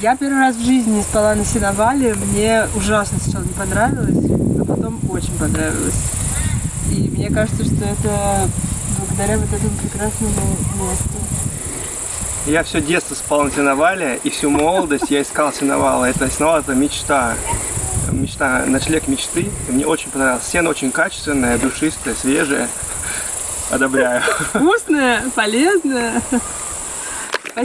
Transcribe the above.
Я первый раз в жизни спала на сеновале. Мне ужасно сначала не понравилось, а потом очень понравилось. И мне кажется, что это благодаря вот этому прекрасному месту. Я все детство спал на сеновале, и всю молодость я искал сеновала. Это сеновал это мечта. Мечта, ночлег мечты. И мне очень понравилось. Сено очень качественное, душистое, свежее. Одобряю. Вкусное, полезное.